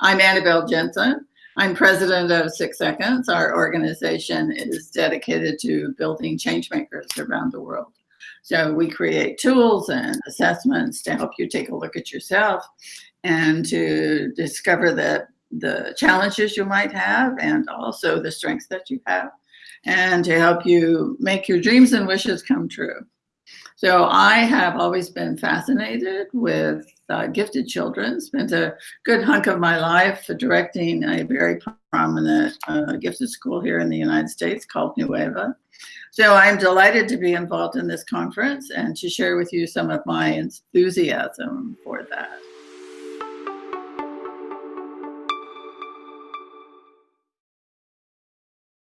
I'm Anabel Jensen. I'm president of Six Seconds. Our organization is dedicated to building change makers around the world. So we create tools and assessments to help you take a look at yourself and to discover the, the challenges you might have and also the strengths that you have and to help you make your dreams and wishes come true. So I have always been fascinated with uh, gifted children, spent a good hunk of my life directing a very prominent uh, gifted school here in the United States called Nueva. So I'm delighted to be involved in this conference and to share with you some of my enthusiasm for that.